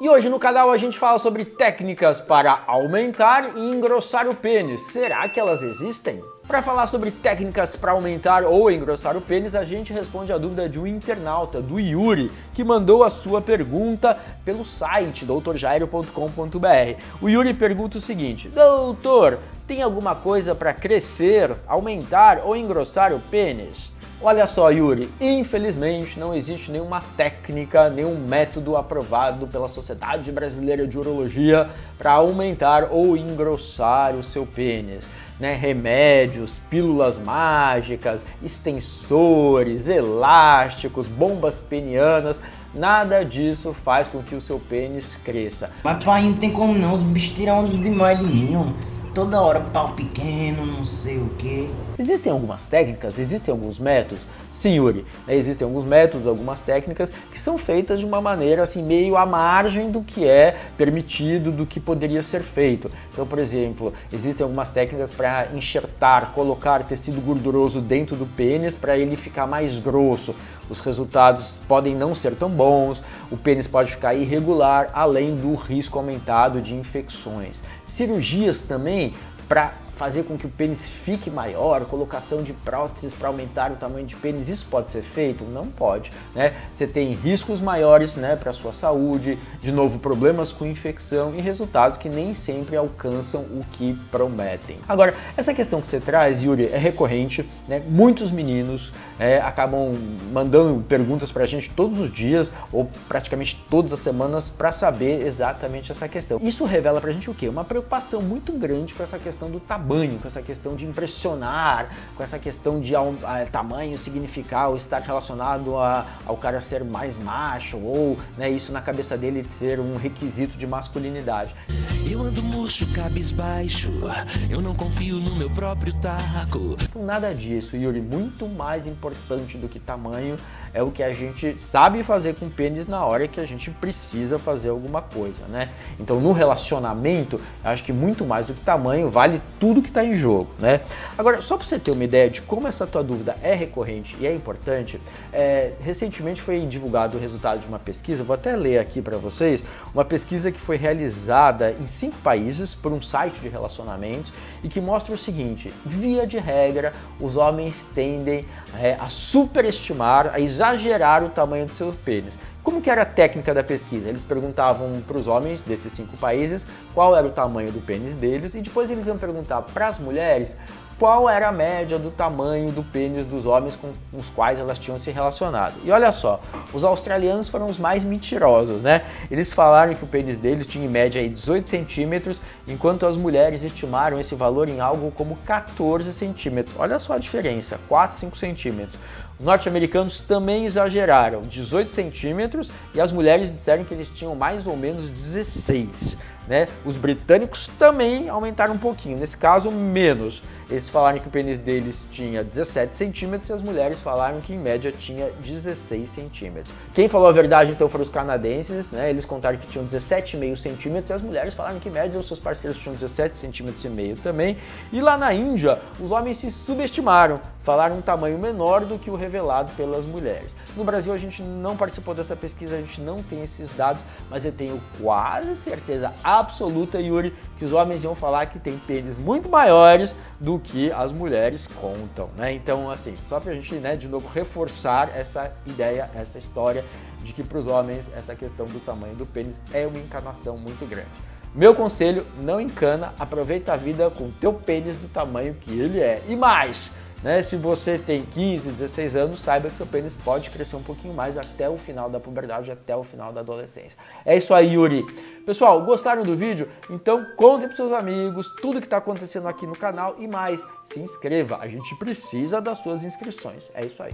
E hoje no canal a gente fala sobre técnicas para aumentar e engrossar o pênis. Será que elas existem? Para falar sobre técnicas para aumentar ou engrossar o pênis, a gente responde a dúvida de um internauta, do Yuri, que mandou a sua pergunta pelo site doutorjairo.com.br. O Yuri pergunta o seguinte, Doutor, tem alguma coisa para crescer, aumentar ou engrossar o pênis? Olha só, Yuri, infelizmente não existe nenhuma técnica, nenhum método aprovado pela Sociedade Brasileira de Urologia para aumentar ou engrossar o seu pênis. Né, remédios, pílulas mágicas, extensores, elásticos, bombas penianas, nada disso faz com que o seu pênis cresça. Mas pai, não tem como não, os bichos tiram demais de mim, toda hora pau pequeno, não sei o que. Existem algumas técnicas, existem alguns métodos, sim Yuri, né, existem alguns métodos, algumas técnicas que são feitas de uma maneira assim meio à margem do que é permitido, do que poderia ser feito. Então, por exemplo, existem algumas técnicas para enxertar, colocar tecido gorduroso dentro do pênis para ele ficar mais grosso. Os resultados podem não ser tão bons, o pênis pode ficar irregular, além do risco aumentado de infecções. Cirurgias também para fazer com que o pênis fique maior, colocação de próteses para aumentar o tamanho de pênis, isso pode ser feito? Não pode, né? Você tem riscos maiores, né, para sua saúde, de novo problemas com infecção e resultados que nem sempre alcançam o que prometem. Agora, essa questão que você traz, Yuri, é recorrente, né? Muitos meninos é, acabam mandando perguntas para a gente todos os dias ou praticamente todas as semanas para saber exatamente essa questão. Isso revela para a gente o quê? Uma preocupação muito grande com essa questão do tamanho tamanho, com essa questão de impressionar, com essa questão de a, tamanho significar ou estar relacionado a, ao cara ser mais macho ou né, isso na cabeça dele ser um requisito de masculinidade. Eu ando murcho, cabisbaixo, eu não confio no meu próprio taco. Então nada disso, Yuri, muito mais importante do que tamanho é o que a gente sabe fazer com pênis na hora que a gente precisa fazer alguma coisa, né? Então no relacionamento, acho que muito mais do que tamanho, vale tudo que está em jogo, né? Agora, só para você ter uma ideia de como essa tua dúvida é recorrente e é importante, é, recentemente foi divulgado o resultado de uma pesquisa, vou até ler aqui para vocês, uma pesquisa que foi realizada em cinco países por um site de relacionamentos e que mostra o seguinte, via de regra, os homens tendem é, a superestimar, a exagerar o tamanho do seu pênis. Como que era a técnica da pesquisa? Eles perguntavam para os homens desses cinco países qual era o tamanho do pênis deles e depois eles iam perguntar para as mulheres qual era a média do tamanho do pênis dos homens com os quais elas tinham se relacionado. E olha só, os australianos foram os mais mentirosos, né? Eles falaram que o pênis deles tinha em média aí 18 centímetros, enquanto as mulheres estimaram esse valor em algo como 14 centímetros. Olha só a diferença, 4, 5 centímetros. Os norte-americanos também exageraram, 18 centímetros, e as mulheres disseram que eles tinham mais ou menos 16. Né? Os britânicos também aumentaram um pouquinho, nesse caso menos. Eles falaram que o pênis deles tinha 17 centímetros e as mulheres falaram que em média tinha 16 centímetros. Quem falou a verdade então foram os canadenses, né? eles contaram que tinham 17,5 centímetros e as mulheres falaram que em média os seus parceiros tinham 17 centímetros e meio também. E lá na Índia, os homens se subestimaram, falaram um tamanho menor do que o revelado pelas mulheres. No Brasil a gente não participou dessa pesquisa, a gente não tem esses dados, mas eu tenho quase certeza absoluta, Yuri, que os homens iam falar que tem pênis muito maiores do que as mulheres contam, né? Então, assim, só pra gente, né, de novo, reforçar essa ideia, essa história de que para os homens essa questão do tamanho do pênis é uma encanação muito grande. Meu conselho, não encana, aproveita a vida com o teu pênis do tamanho que ele é. E mais, né? Se você tem 15, 16 anos, saiba que seu pênis pode crescer um pouquinho mais até o final da puberdade, até o final da adolescência. É isso aí, Yuri. Pessoal, gostaram do vídeo? Então contem para seus amigos tudo que está acontecendo aqui no canal e mais, se inscreva. A gente precisa das suas inscrições. É isso aí.